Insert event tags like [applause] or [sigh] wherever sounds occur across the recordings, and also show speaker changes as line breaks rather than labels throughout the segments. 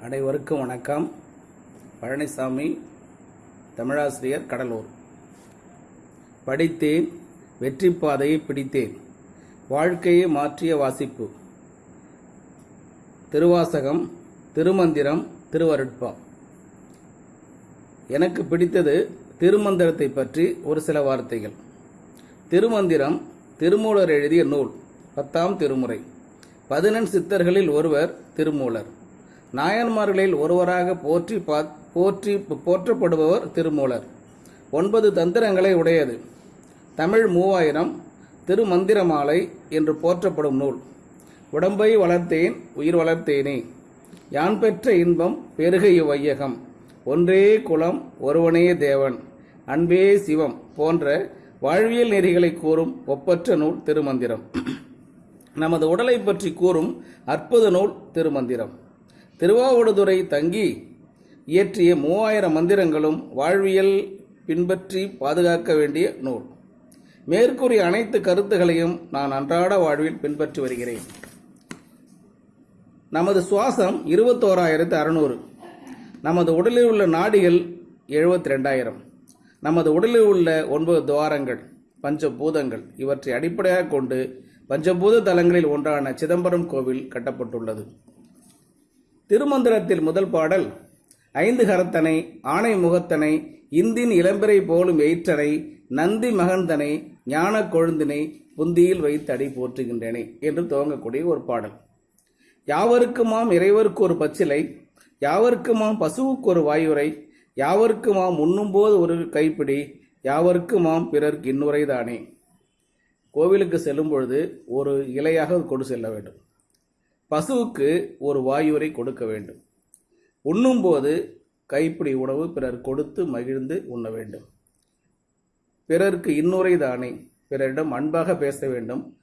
அனைவருக்கும் வணக்கம். பழனிசாமி தமிழாசிரியர் கடலூர். படித்தேன் வெற்றி பாதையை பிடித்தேன். வாழ்க்கையை மாற்றிய வாசிப்பு. திருவாசகம் திருமந்திரம் திருவருட்பா. எனக்கு பிடித்தது திருமந்திரத்தை பற்றி ஒரு சில வார்த்தைகள். திருமந்திரம் திருமூலர் எழுதிய நூல் பத்தாம் திருமுறை. பதினெண் சித்தர்களில் ஒருவர் திருமூலர். நாயன்மார்களில் ஒருவராக போற்றி பா போற்றி போற்றப்படுபவர் திருமூலர். ஒன்பது தந்திரங்களை உடையது. தமிழ் மூவாயிரம் திருமந்திரமாலை என்று போற்றப்படும் நூல். உடம்பை வளர்த்தேன் உயிர் வளர்த்தேனே. யான் பெற்ற இன்பம் பெருகை வையகம் ஒன்றே குலம் ஒருவனே தேவன். அன்பே சிவம் போன்ற வாழ்வியல் நெறிகளை கூறும் ஒப்பற்ற நூல் திருமந்திரம். [clears throat] நமது உடலை பற்றி கூறும் அற்புத நூல் திருமந்திரம். திருவாவடுதுறை தங்கி இயற்றிய மூவாயிரம் மந்திரங்களும் வாழ்வியல் பின்பற்றி பாதுகாக்க வேண்டிய நூல். மேற்கூறிய அனைத்து கருத்துகளையும் நான் அன்றாட வாழ்வில் பின்பற்றி வருகிறேன். நமது சுவாசம் இருபத்தோராயிரத்து அறுநூறு. நமது உடலில் உள்ள நாடிகள் எழுபத்தி ரெண்டாயிரம் நமது உடலில் உள்ள ஒன்பது துவாரங்கள் பஞ்சபூதங்கள் இவற்றை அடிப்படையாக கொண்டு பஞ்சபூத தலங்களில் ஒன்றான சிதம்பரம் கோவில் கட்டப்பட்டுள்ளது. திருமந்திரத்தில் முதல் பாடல் ஐந்து கரத்தனை ஆணை முகத்தனை இந்தின் இளம்பிறை போலும் எயிற்றனை நந்தி மகந்தனை ஞான கொழுந்தினை புந்தியில் வைத்து அடி போற்றுகின்றேனே என்று துவங்கக்கூடிய ஒரு பாடல். யாவருக்குமாம் இறைவருக்கு ஒரு பச்சிலை யாவருக்குமாம் பசுவுக்கு ஒரு வாயுரை யாவருக்குமாம் உண்ணும்போது ஒரு கைப்பிடி யாவருக்குமாம் பிறர்க்கு இன்னுரைதானே கோவிலுக்கு செல்லும் பொழுது ஒரு இலையாக கொண்டு செல்ல வேண்டும். பசுவுக்கு ஒரு வாயுரை கொடுக்க வேண்டும். உண்ணும்போது கைப்பிடி உணவு பிறர் கொடுத்து மகிழ்ந்து உண்ண வேண்டும். பிறருக்கு இன்னுரை தானே பிறரிடம் அன்பாக பேச வேண்டும்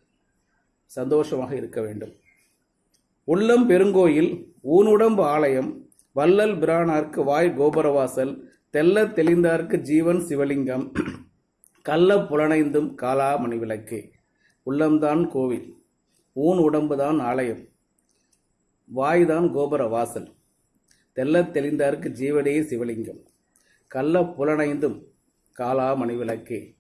சந்தோஷமாக இருக்க வேண்டும். உள்ளம் பெருங்கோயில் ஊனுடம்பு ஆலயம் வள்ளல் பிரானார்க்கு வாய் கோபுரவாசல் தெல்ல தெளிந்தார்க்கு ஜீவன் சிவலிங்கம் கள்ள புலனைந்தும் காலாமணி விளக்கு உள்ளம்தான் கோவில் ஊன் உடம்புதான் ஆலயம். வாய்தான் கோபுர வாசல். தெல்லத் தெளிந்தார்க்கு ஜீவனே சிவலிங்கம். கள்ள புலனைந்தும் காலாமணி விளக்கே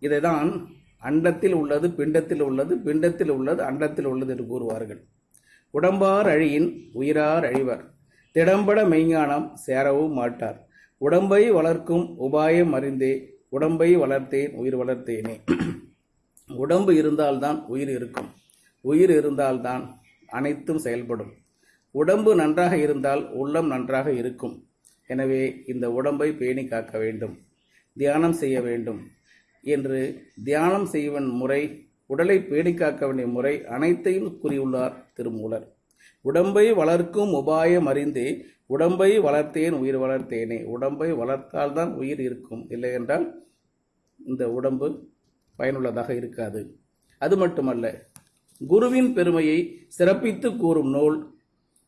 இதைதான் அண்டத்தில் உள்ளது பிண்டத்தில் உள்ளது பிண்டத்தில் உள்ளது அண்டத்தில் உள்ளது என்று கூறுவார்கள். உடம்பார் அழியின் உயிரார் அழிவர். திடம்பட மெய்ஞானம் சேரவும் மாட்டார். உடம்பை வளர்க்கும் உபாயம் அறிந்தே உடம்பை வளர்த்தேன் உயிர் வளர்த்தேனே. உடம்பு இருந்தால்தான் உயிர் இருக்கும். உயிர் இருந்தால்தான் அனைத்தும் செயல்படும். உடம்பு நன்றாக இருந்தால் உள்ளம் நன்றாக இருக்கும். எனவே இந்த உடம்பை பேணி காக்க வேண்டும். தியானம் செய்ய வேண்டும் என்று தியானம் செய்வன் முறை உடலை பேணி காக்க வேண்டிய முறை அனைத்தையும் கூறியுள்ளார் திருமூலர். உடம்பை வளர்க்கும் உபாயம் அறிந்தே உடம்பை வளர்த்தேன் உயிர் வளர்த்தேனே. உடம்பை வளர்த்தால்தான் உயிர் இருக்கும். இல்லை என்றால் இந்த உடம்பு பயனுள்ளதாக இருக்காது. அது மட்டுமல்ல குருவின் பெருமையை சிறப்பித்து கூறும் நூல்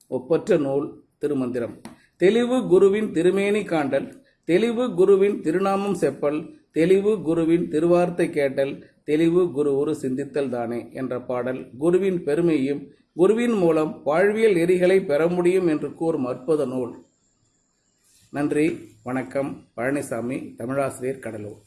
ஒப்பற்ற நூல் திருமந்திரம். தெளிவு குருவின் திருமேனி காண்டல் தெளிவு குருவின் திருநாமம் செப்பல் தெளிவு குருவின் திருவார்த்தை கேட்டல் தெளிவு குரு ஒரு சிந்தித்தல் தானே என்ற பாடல் குருவின் பெருமையும் குருவின் மூலம் வாழ்வியல் நெறிகளை பெற முடியும் என்று கூறும் அற்புத நூல். நன்றி வணக்கம் பழனிசாமி தமிழாசிரியர் கடலூர்.